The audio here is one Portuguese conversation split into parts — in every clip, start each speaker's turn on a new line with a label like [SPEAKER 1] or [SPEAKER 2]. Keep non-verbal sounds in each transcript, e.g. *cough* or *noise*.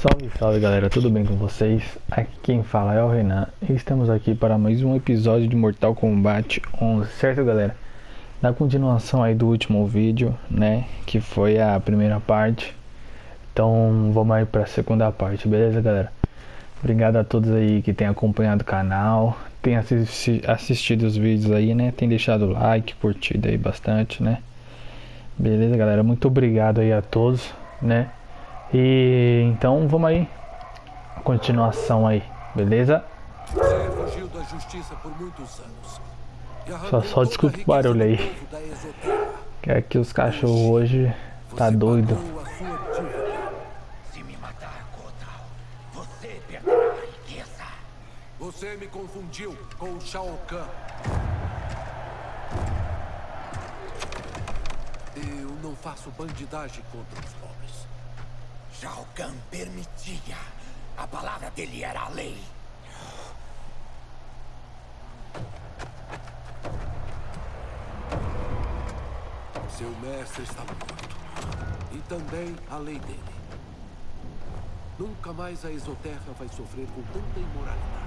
[SPEAKER 1] Salve, salve galera, tudo bem com vocês? Aqui quem fala é o Renan e estamos aqui para mais um episódio de Mortal Kombat 11, certo galera? Na continuação aí do último vídeo, né, que foi a primeira parte, então vamos aí para a segunda parte, beleza galera? Obrigado a todos aí que tem acompanhado o canal, assisti assistido os vídeos aí, né, tem deixado like, curtido aí bastante, né? Beleza galera, muito obrigado aí a todos, né? E então vamos aí. Continuação aí, beleza? Só, só desculpa o barulho aí. Que aqui os cachorros hoje tá doido. Se me matar, Kotal, você perderá a riqueza. Você me confundiu com o Shao Kahn. Eu não faço bandidagem contra os pobres. Kahn permitia. A palavra dele era a lei. Seu mestre está morto. E também a lei dele. Nunca mais a Exoterra vai sofrer com tanta imoralidade.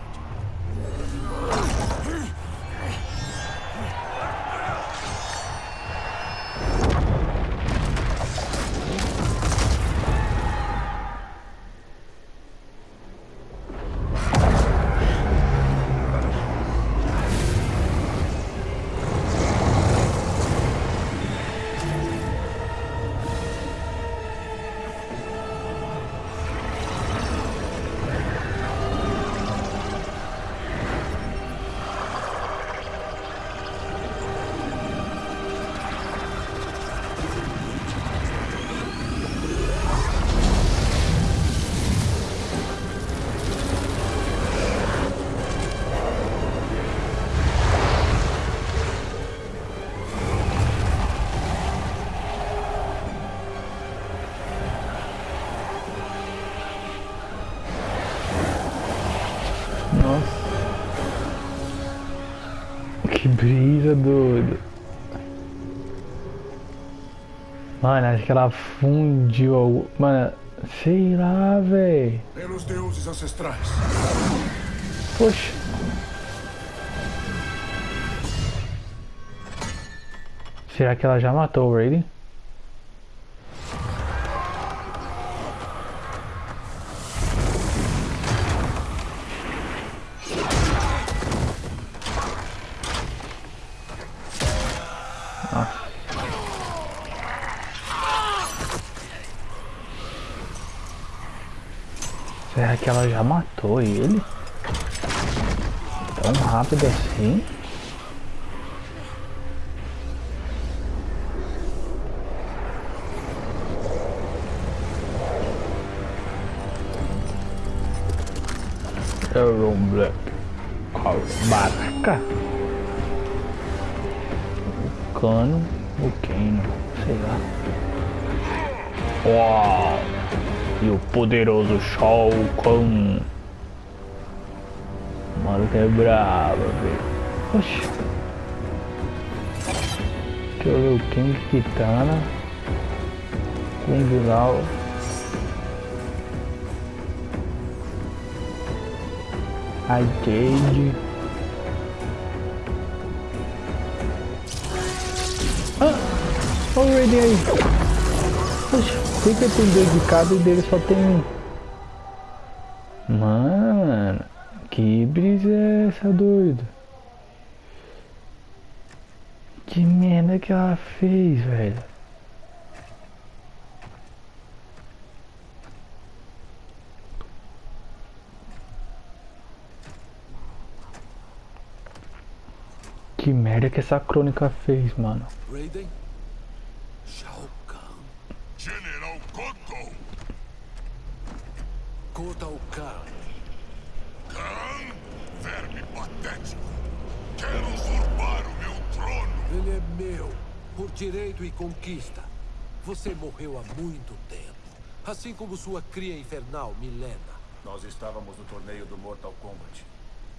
[SPEAKER 1] Que brisa doido. Mano, acho que ela fundiu. Mano, sei lá, velho. Pelos deuses ancestrais. Poxa. Será que ela já matou o Raiden? Que ela já matou ele? Tão rápido assim? Aaron Black. Qual barca? O cano, o Kano, sei lá. Uau! E o poderoso Shao Kahn. O maluco é brabo, velho. Oxi. Deixa eu ver o King Kitana. Kung Lao. A Jade. Ah! O aí. Que tem dois de cada e dele só tem um? Mano, que brisa é essa, doido? Que merda que ela fez, velho? Que merda que essa crônica fez, mano. Raiden?
[SPEAKER 2] Kotal Kahn. Kahn? Verme patético. Quer usurpar o meu trono.
[SPEAKER 3] Ele é meu, por direito e conquista. Você morreu há muito tempo. Assim como sua cria infernal, Milena.
[SPEAKER 2] Nós estávamos no torneio do Mortal Kombat.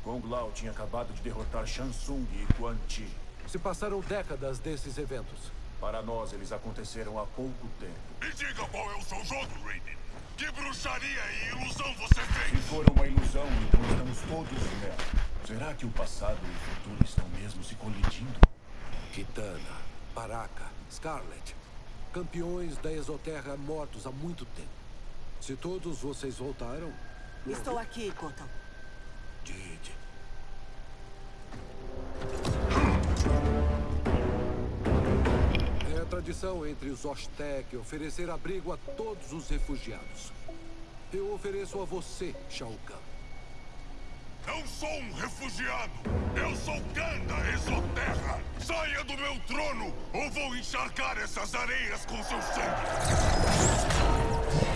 [SPEAKER 2] Kung Lao tinha acabado de derrotar Shansung e Quan Chi.
[SPEAKER 3] Se passaram décadas desses eventos.
[SPEAKER 2] Para nós, eles aconteceram há pouco tempo. Me diga qual é o seu jogo, Raiden.
[SPEAKER 4] Que bruxaria e ilusão você fez?
[SPEAKER 2] Se for uma ilusão, então estamos todos nela. Será que o passado e o futuro estão mesmo se colidindo?
[SPEAKER 3] Kitana, Baraka, Scarlet. Campeões da Exoterra mortos há muito tempo. Se todos vocês voltaram...
[SPEAKER 5] Estou aqui, Kotal.
[SPEAKER 3] Didi. Tradição entre os Oztec oferecer abrigo a todos os refugiados. Eu ofereço a você, Shao Kahn.
[SPEAKER 4] Não sou um refugiado. Eu sou Ganda Exoterra. Saia do meu trono ou vou encharcar essas areias com seu sangue.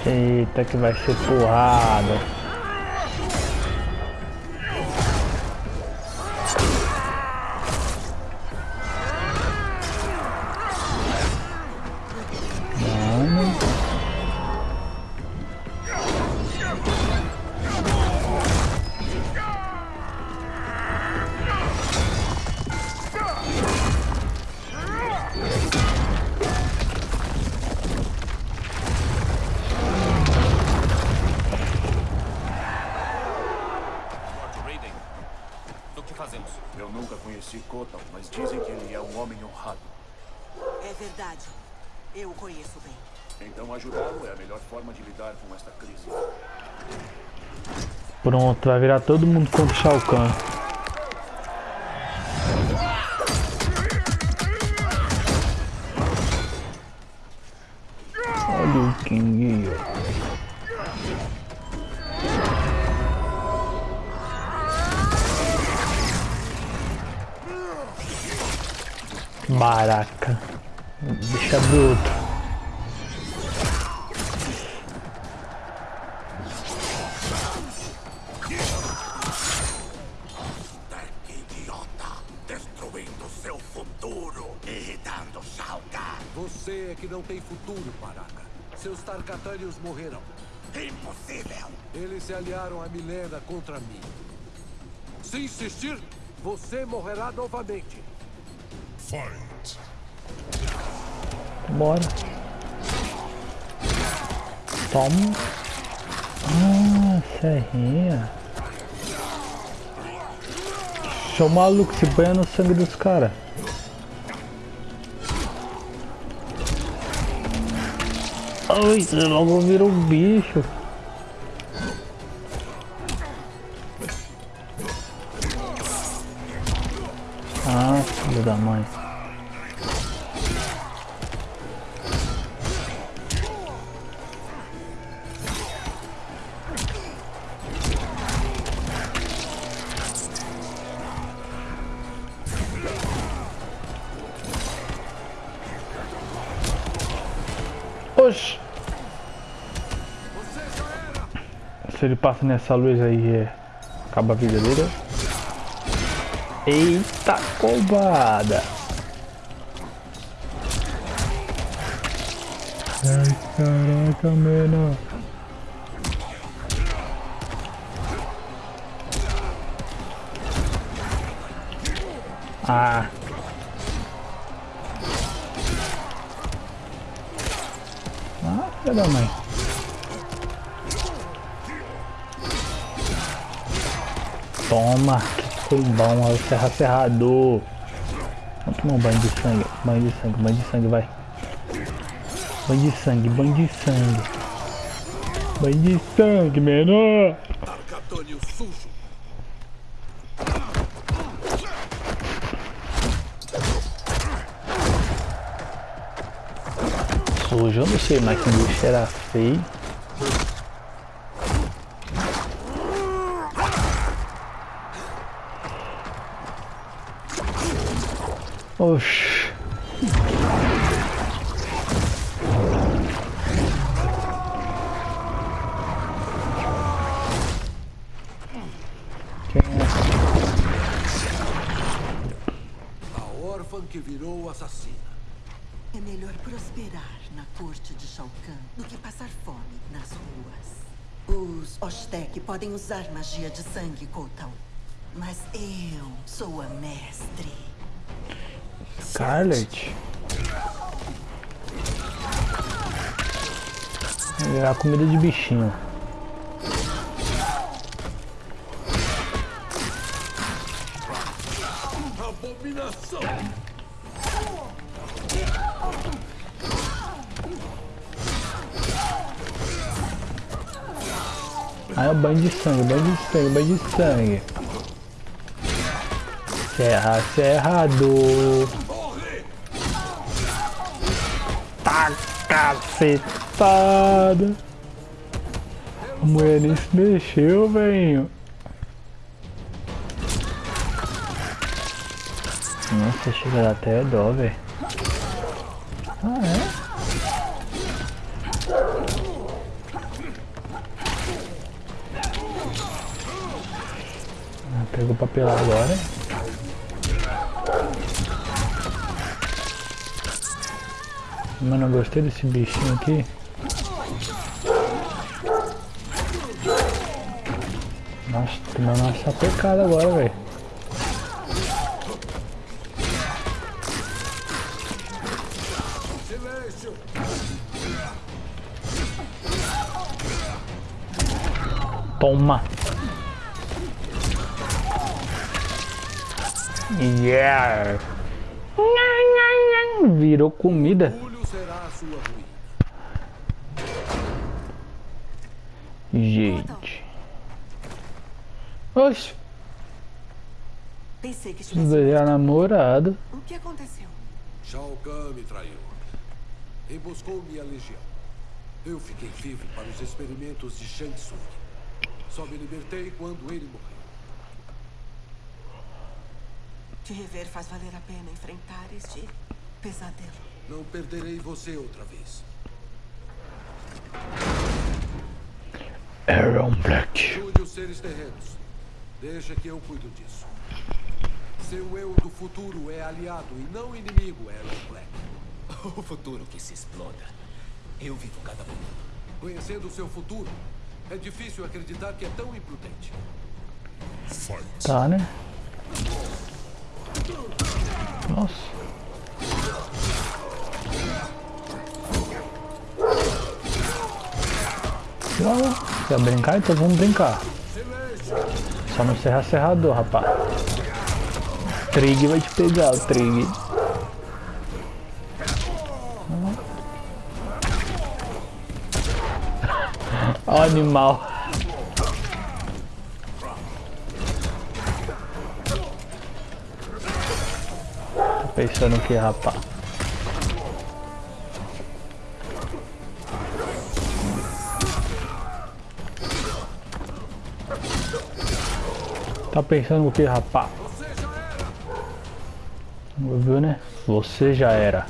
[SPEAKER 1] Eita, que vai ser porrada.
[SPEAKER 2] Honrado.
[SPEAKER 5] É verdade. Eu o conheço bem.
[SPEAKER 2] Então ajudá-lo é a melhor forma de lidar com esta crise.
[SPEAKER 1] Pronto, vai virar todo mundo contra o Shao Kahn. Olha o King. Baraca. Bicha bruto.
[SPEAKER 4] Idiota, destruindo seu futuro, irritando Shao Kahn.
[SPEAKER 3] Você é que não tem futuro, Baraka. Seus Tarkatanios morrerão.
[SPEAKER 4] Impossível.
[SPEAKER 3] Eles se aliaram a Milena contra mim. Se insistir, você morrerá novamente.
[SPEAKER 1] Bora. Toma. Ah, serrinha. Deixa o maluco se banha no sangue dos caras. Ai, você logo vira um bicho. Ah, filho da mãe. Ele passa nessa luz aí, é... acaba a vida dele. Eita combada! Ai, caraca, mano. Ah. Ah, filha da mãe. Toma, foi bom, é o serra serrador. Vamos tomar um banho de sangue, banho de sangue, banho de sangue, vai. Banho de sangue, banho de sangue. Banho de sangue, menor.
[SPEAKER 3] Sujo.
[SPEAKER 1] Eu não sei, mas que bicho era feio. Oxi. Quem é?
[SPEAKER 3] A órfã que virou assassina.
[SPEAKER 5] É melhor prosperar na corte de Shao Kahn do que passar fome nas ruas. Os Oztec podem usar magia de sangue, Kotal. Mas eu sou a mestre.
[SPEAKER 1] Scarlet? É a comida de bichinho.
[SPEAKER 3] Abominação!
[SPEAKER 1] Aí é o banho de sangue, banho de sangue, banho de sangue. Serra, cerrado. Tá cacetada. A mulher nem se mexeu, velho. Nossa, chega até dó, velho. Ah, é? Ah, Pegou papel agora. Mano, eu gostei desse bichinho aqui. Nossa, tomando uma sapecada agora, velho. Toma. Yeah. Virou comida.
[SPEAKER 3] Sua ruína.
[SPEAKER 1] Gente. Oxe,
[SPEAKER 5] Pensei que estivesse...
[SPEAKER 1] é namorado.
[SPEAKER 5] O que aconteceu?
[SPEAKER 3] Shao Kahn me traiu. Emboscou minha legião. Eu fiquei vivo para os experimentos de Shang Tsung. Só me libertei quando ele morreu.
[SPEAKER 5] Te rever faz valer a pena enfrentar este pesadelo.
[SPEAKER 3] Não perderei você outra vez.
[SPEAKER 1] Aaron Black.
[SPEAKER 3] Ajude os seres terrenos. Deixa que eu cuido disso. Seu eu do futuro é aliado e não inimigo, Aaron Black. *laughs*
[SPEAKER 6] O futuro que se exploda. Eu vivo cada minuto.
[SPEAKER 3] Conhecendo o seu futuro, é difícil acreditar que é tão imprudente.
[SPEAKER 1] Tá, né? Nossa. Quer brincar? Então vamos brincar. Só não serra serrador, rapaz. Trig vai te pegar, o Trig. Ó, *laughs* animal. Tá pensando o que, rapaz? Tá pensando o que, rapaz? Viu, né? Você já era.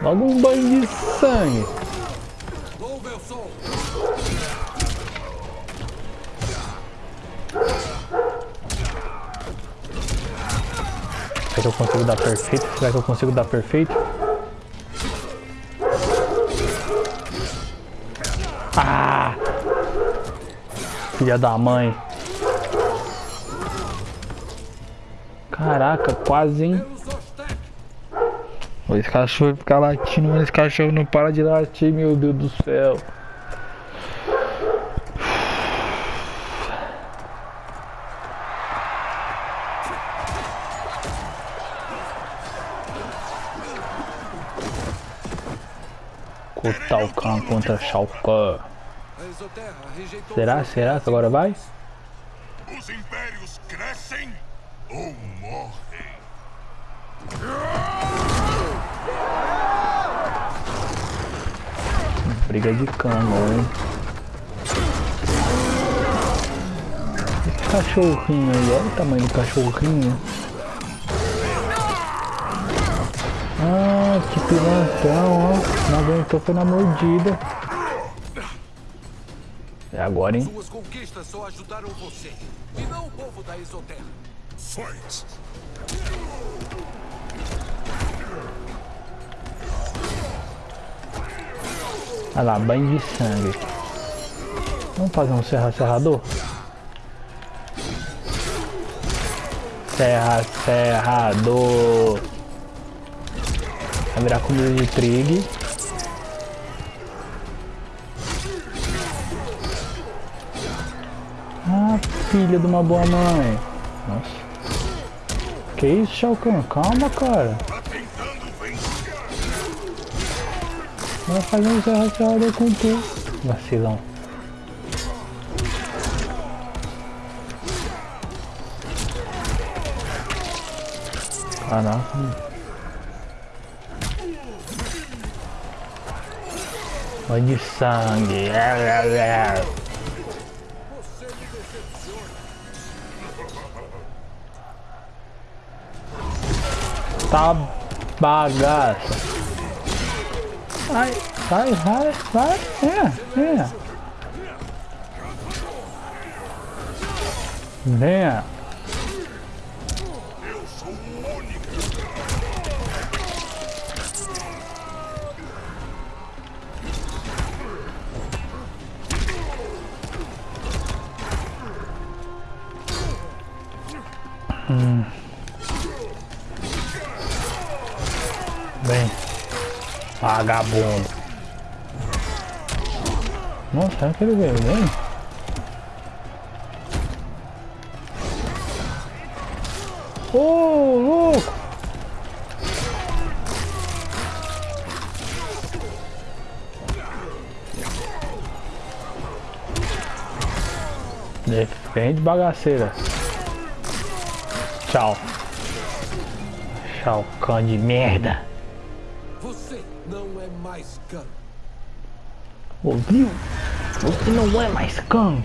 [SPEAKER 1] Logo um banho de sangue. Consigo dar perfeito? Será que eu consigo dar perfeito? Ah! Filha da mãe. Caraca, quase, hein?
[SPEAKER 3] Pelos Ostek!
[SPEAKER 1] Esse cachorro fica latindo, mas esse cachorro não para de latir, meu Deus do céu. Kotal Khan contra Shao Kahn. Será? Será que agora vai?
[SPEAKER 4] Os impérios crescem ou morrem.
[SPEAKER 1] Briga de cama, hein? Esse cachorrinho aí, olha o tamanho do cachorrinho. Ah, que pilantão, ó. Não aguentou, foi na mordida. É agora, hein?
[SPEAKER 3] Suas conquistas só ajudaram você. E não o povo da Exoterra.
[SPEAKER 4] Fight.
[SPEAKER 1] Olha lá, banho de sangue. Vamos fazer um serra serrador? serra, serrador. Vai virar comida de trigo. Ah, filha de uma boa mãe. Nossa. Que isso, Shao Kahn? Calma, cara. Vai fazer um serra, com tu. Vacilão. Caraca. Olha de sangue. Tá bagaça. Ai, vai, vai, vai. É, é. Venha. Vagabundo. Nossa, será que ele veio bem? Ô, louco! Defende bagaceira. Tchau. Tchau, cão de merda.
[SPEAKER 3] Você não é mais Khan.
[SPEAKER 1] Ouviu? Você não é mais cão.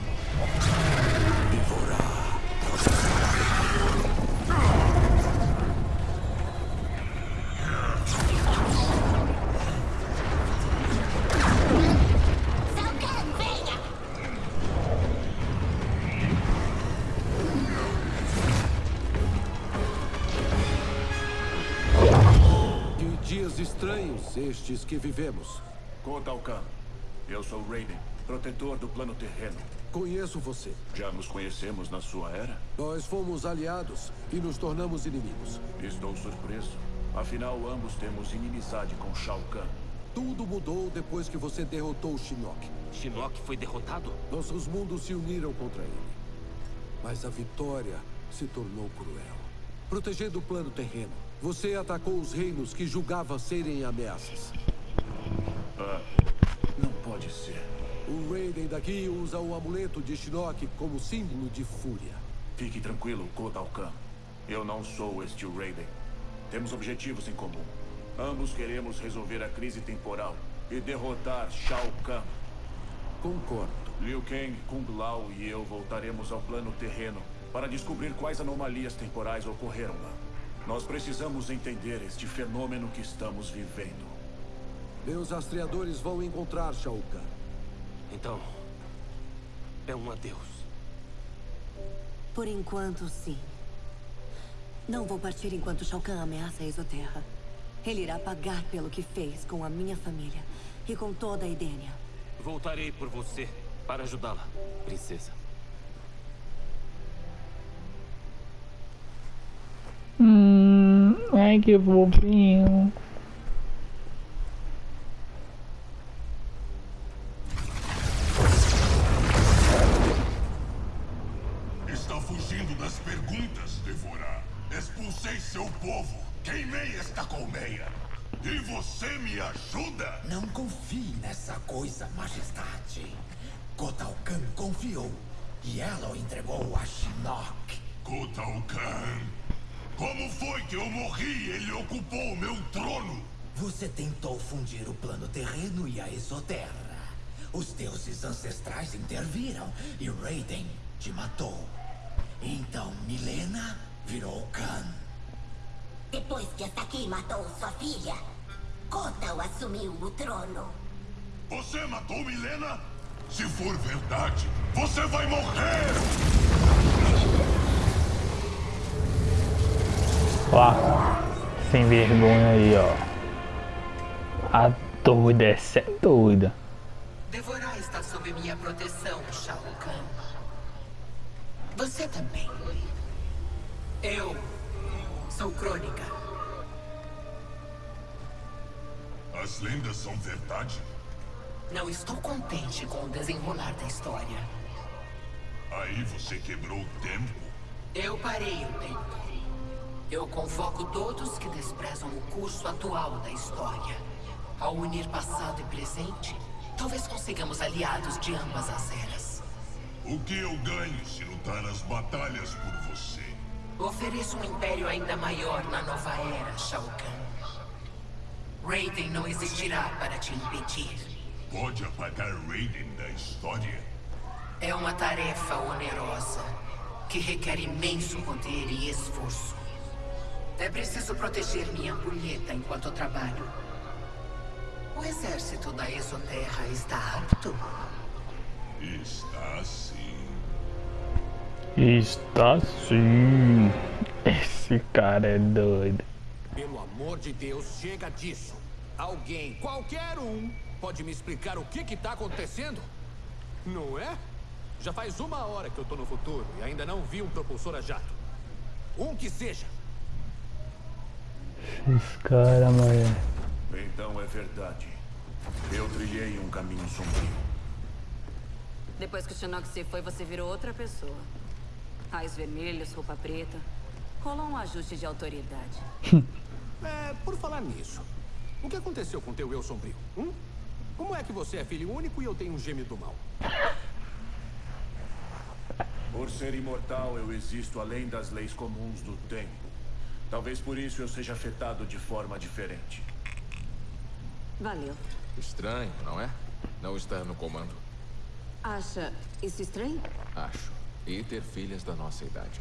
[SPEAKER 3] Que vivemos.
[SPEAKER 2] Kotal Kahn. Eu sou Raiden, protetor do plano terreno.
[SPEAKER 3] Conheço você.
[SPEAKER 2] Já nos conhecemos na sua era?
[SPEAKER 3] Nós fomos aliados e nos tornamos inimigos.
[SPEAKER 2] Estou surpreso. Afinal, ambos temos inimizade com Shao Kahn.
[SPEAKER 3] Tudo mudou depois que você derrotou o Shinnok.
[SPEAKER 6] Shinnok foi derrotado?
[SPEAKER 3] Nossos mundos se uniram contra ele. Mas a vitória se tornou cruel. Protegendo o plano terreno, você atacou os reinos que julgava serem ameaças.
[SPEAKER 2] Ah, não pode ser.
[SPEAKER 3] O Raiden daqui usa o amuleto de Shinnok como símbolo de fúria.
[SPEAKER 2] Fique tranquilo, Kotal Kahn. Eu não sou este Raiden. Temos objetivos em comum. Ambos queremos resolver a crise temporal e derrotar Shao Kahn.
[SPEAKER 3] Concordo.
[SPEAKER 2] Liu Kang, Kung Lao e eu voltaremos ao plano terreno para descobrir quais anomalias temporais ocorreram lá. Nós precisamos entender este fenômeno que estamos vivendo.
[SPEAKER 3] Meus rastreadores vão encontrar Shao Kahn.
[SPEAKER 6] Então. É um adeus.
[SPEAKER 7] Por enquanto, sim. Não vou partir enquanto Shao Kahn ameaça a Exoterra. Ele irá pagar pelo que fez com a minha família e com toda a Edenia.
[SPEAKER 6] Voltarei por você para ajudá-la, princesa.
[SPEAKER 1] Hum, ai que fofinho.
[SPEAKER 4] Está fugindo das perguntas, Devorar. Expulsei seu povo. Queimei esta colmeia. E você me ajuda?
[SPEAKER 8] Não confie nessa coisa, majestade. Kotal Kahn confiou. E ela o entregou a Shinnok.
[SPEAKER 4] Kotal Kahn. Como foi que eu morri e ele ocupou meu trono?
[SPEAKER 8] Você tentou fundir o plano terreno e a Exoterra. Os deuses ancestrais interviram e Raiden te matou. Então Milena virou Khan.
[SPEAKER 9] Depois que aqui matou sua filha, Kotal assumiu o trono.
[SPEAKER 4] Você matou Milena? Se for verdade, você vai morrer!
[SPEAKER 1] Ó, sem vergonha aí, ó. A doida, essa é doida.
[SPEAKER 10] Devorar está sob minha proteção, Shao Kahn. Você também. Eu sou Crônica.
[SPEAKER 4] As lendas são verdade?
[SPEAKER 10] Não estou contente com o desenrolar da história.
[SPEAKER 4] Aí você quebrou o tempo?
[SPEAKER 10] Eu parei o tempo. Eu convoco todos que desprezam o curso atual da história. Ao unir passado e presente, talvez consigamos aliados de ambas as eras.
[SPEAKER 4] O que eu ganho se lutar as batalhas por você?
[SPEAKER 10] Ofereço um império ainda maior na nova era, Shao Kahn. Raiden não existirá para te impedir.
[SPEAKER 4] Pode apagar Raiden da história?
[SPEAKER 10] É uma tarefa onerosa, que requer imenso poder e esforço. É preciso proteger minha punheta enquanto trabalho. O exército da Exoterra está apto?
[SPEAKER 4] Está sim.
[SPEAKER 1] Está sim. Esse cara é doido.
[SPEAKER 3] Pelo amor de Deus, chega disso. Alguém, qualquer um, pode me explicar o que que tá acontecendo? Não é? Já faz uma hora que eu tô no futuro e ainda não vi um propulsor a jato. Um que seja.
[SPEAKER 1] Esse cara, mano.
[SPEAKER 2] Então é verdade. Eu trilhei um caminho sombrio.
[SPEAKER 11] Depois que o Shinnok se foi, você virou outra pessoa. Raios vermelhos, roupa preta. Rolou um ajuste de autoridade. *laughs*
[SPEAKER 3] É, por falar nisso, o que aconteceu com teu eu sombrio? Hum? Como é que você é filho único e eu tenho um gêmeo do mal?
[SPEAKER 2] Por ser imortal, eu existo além das leis comuns do tempo. Talvez por isso eu seja afetado de forma diferente.
[SPEAKER 11] Valeu.
[SPEAKER 12] Estranho, não é? Não estar no comando.
[SPEAKER 11] Acha isso estranho?
[SPEAKER 12] Acho. E ter filhas da nossa idade.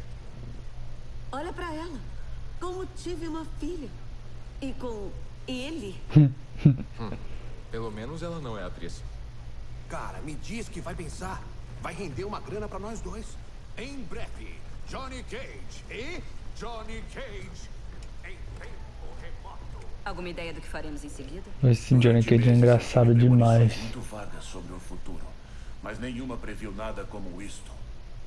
[SPEAKER 7] Olha pra ela. Como tive uma filha. E com ele.
[SPEAKER 12] Hum. *laughs* Pelo menos ela não é atriz.
[SPEAKER 3] Cara, me diz que vai pensar. Vai render uma grana pra nós dois. Em breve, Johnny Cage e Johnny Cage em tempo remoto.
[SPEAKER 11] Alguma ideia do que faremos em seguida?
[SPEAKER 1] Esse Johnny Cage é engraçado demais.
[SPEAKER 2] Muito vagas sobre o futuro, mas nenhuma previu nada como isto.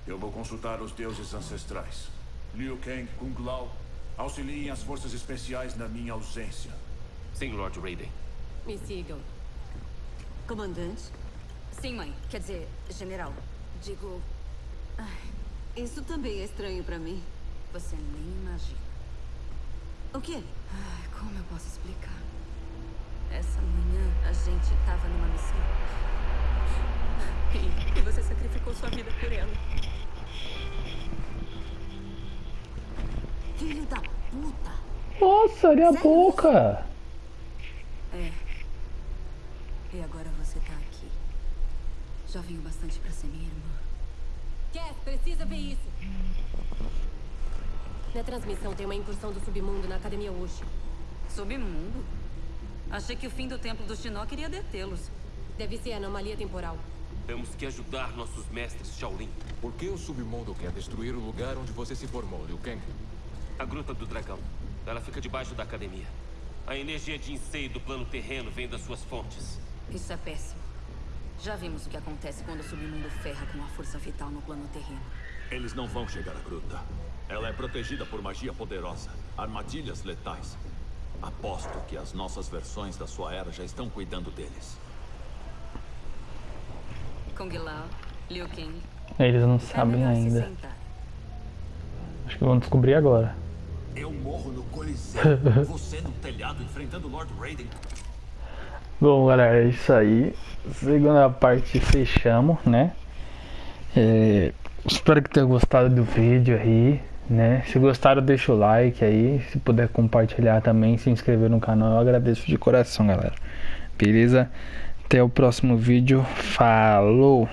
[SPEAKER 2] Eu vou consultar os deuses ancestrais. Liu Kang, Kung Lao, auxiliem as forças especiais na minha ausência.
[SPEAKER 6] Sim, Lord Raiden.
[SPEAKER 7] Me sigam. Comandante?
[SPEAKER 11] Sim, mãe. Quer dizer, general. Digo,
[SPEAKER 7] Ai, isso também é estranho pra mim.
[SPEAKER 11] Você nem imagina.
[SPEAKER 7] O quê?
[SPEAKER 11] Ai, como eu posso explicar? Essa manhã a gente tava numa missão. E, e você sacrificou sua vida por ela.
[SPEAKER 7] Filho da puta.
[SPEAKER 1] Nossa, olha a boca.
[SPEAKER 11] É. E agora você tá aqui. Já venho bastante pra ser minha irmã.
[SPEAKER 13] Cass, precisa ver isso. Na transmissão tem uma incursão do submundo na Academia Ushi.
[SPEAKER 11] Submundo? Achei que o fim do templo do Shinnok iria detê-los.
[SPEAKER 13] Deve ser anomalia temporal.
[SPEAKER 6] Temos que ajudar nossos mestres Shaolin.
[SPEAKER 12] Por que o submundo quer destruir o lugar onde você se formou, Liu Kang?
[SPEAKER 6] A Gruta do Dragão. Ela fica debaixo da academia. A energia de enseio do plano terreno vem das suas fontes.
[SPEAKER 11] Isso é péssimo. Já vimos o que acontece quando o submundo ferra com a força vital no plano terreno.
[SPEAKER 14] Eles não vão chegar à gruta. Ela é protegida por magia poderosa, armadilhas letais. Aposto que as nossas versões da sua era já estão cuidando deles.
[SPEAKER 11] Kung Lao, Liu Kang.
[SPEAKER 1] Eles não sabem ainda. Acho que vão descobrir agora.
[SPEAKER 14] Eu morro no Coliseu. *laughs* Você no telhado enfrentando Lord Raiden.
[SPEAKER 1] Bom, galera, é isso aí. Segunda parte fechamos, né? É, espero que tenham gostado do vídeo aí, né? Se gostaram, deixa o like aí. Se puder compartilhar também, se inscrever no canal, eu agradeço de coração, galera. Beleza? Até o próximo vídeo. Falou!